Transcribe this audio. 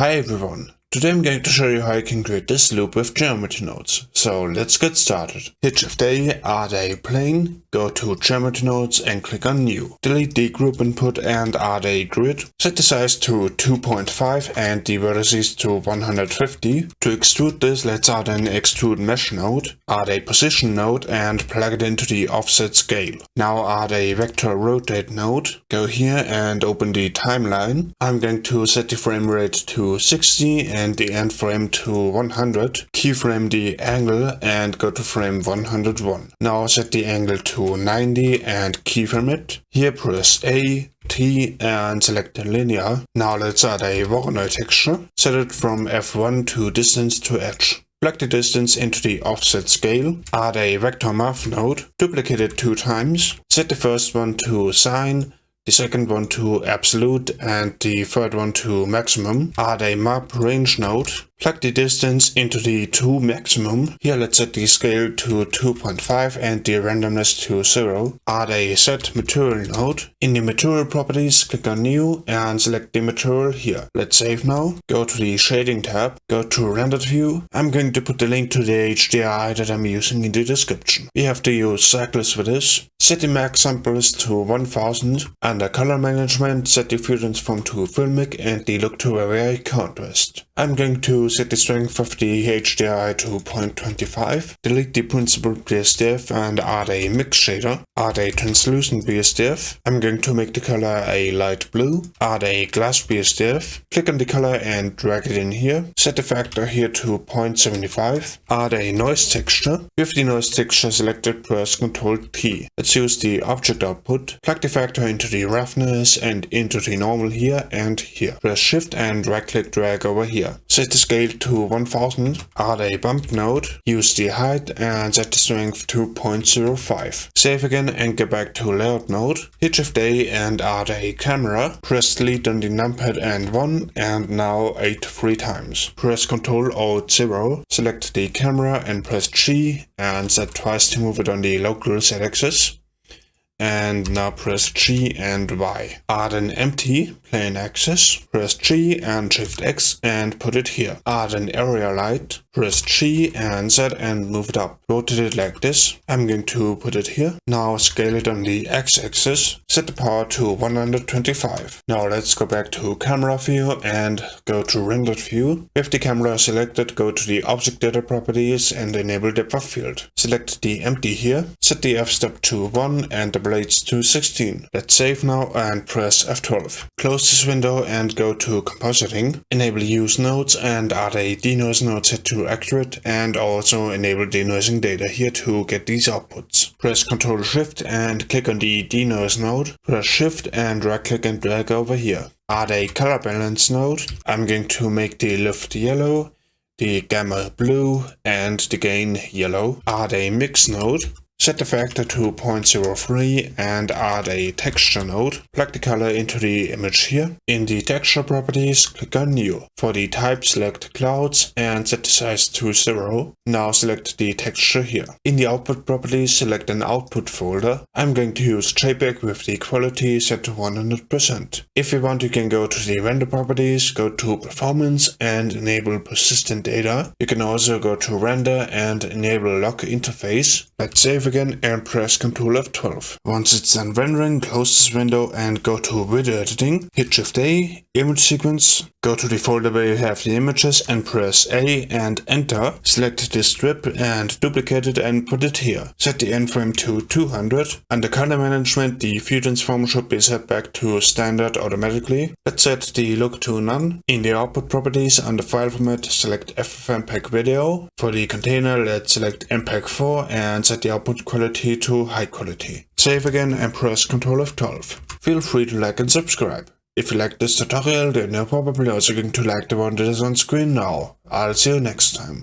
Hi everyone, today I'm going to show you how you can create this loop with geometry nodes. So let's get started. Hit Shift A, add a plane, go to geometry nodes and click on new. Delete the group input and add a grid. Set the size to 2.5 and the vertices to 150. To extrude this, let's add an extrude mesh node, add a position node and plug it into the offset scale. Now add a vector rotate node, go here and open the timeline. I'm going to set the frame rate to 60 and the end frame to 100. Keyframe the angle and go to frame 101. Now set the angle to 90 and keyframe it. Here press A, T and select linear. Now let's add a Voronoi texture. Set it from F1 to distance to edge. Plug the distance into the offset scale, add a vector math node, duplicate it two times, set the first one to sine, the second one to absolute and the third one to maximum. Add a map range node Plug the distance into the 2 maximum. Here let's set the scale to 2.5 and the randomness to 0. Add a set material node. In the material properties, click on new and select the material here. Let's save now. Go to the shading tab. Go to rendered view. I'm going to put the link to the HDI that I'm using in the description. We have to use cycles for this. Set the max samples to 1000. Under color management, set the transform to filmic and the look to vary contrast. I'm going to set the strength of the HDI to 0.25, delete the principled BSDF and add a mix shader, add a translucent BSDF, I'm going to make the color a light blue, add a glass BSDF, click on the color and drag it in here, set the factor here to 0.75, add a noise texture, with the noise texture selected press Ctrl T. Let's use the object output, plug the factor into the roughness and into the normal here and here. Press shift and right click drag over here. Set the scale scale to 1000, add a bump node, use the height and set the strength to 0.05. Save again and go back to layout node, hit shift A and add a camera, press delete on the numpad and 1 and now 8 three times. Press Ctrl Alt 0, select the camera and press G and set twice to move it on the local Z axis and now press G and Y. Add an empty plain axis, press G and Shift X and put it here. Add an area light, press G and Z and move it up. Rotate it like this. I'm going to put it here. Now scale it on the X-axis. Set the power to 125. Now let's go back to camera view and go to rendered view. With the camera selected, go to the object data properties and enable depth of field. Select the empty here. Set the f-stop to 1 and the blades to 16. Let's save now and press F12. Close this window and go to compositing. Enable use nodes and add a denoise node set to accurate and also enable denoising data here to get these outputs. Press Ctrl Shift and click on the denoise node. Press Shift and right click and drag over here. Add a color balance node. I'm going to make the lift yellow the gamma blue and the gain yellow. Add a mix node. Set the factor to 0.03 and add a texture node. Plug the color into the image here. In the texture properties, click on new. For the type, select clouds and set the size to 0. Now select the texture here. In the output properties, select an output folder. I'm going to use JPEG with the quality set to 100%. If you want, you can go to the render properties, go to performance and enable persistent data. You can also go to render and enable lock interface. Let's save again and press Ctrl F12. Once it's done rendering, close this window and go to video editing, hit Shift A, image sequence, go to the folder where you have the images and press A and enter, select this strip and duplicate it and put it here. Set the end frame to 200. Under color management, the view transform should be set back to standard automatically. Let's set the look to none. In the output properties under file format, select FFmpeg video. For the container, let's select MPEG 4 and set the output quality to high quality. Save again and press Ctrl F12. Feel free to like and subscribe. If you like this tutorial, then you're probably also going to like the one that is on screen now. I'll see you next time.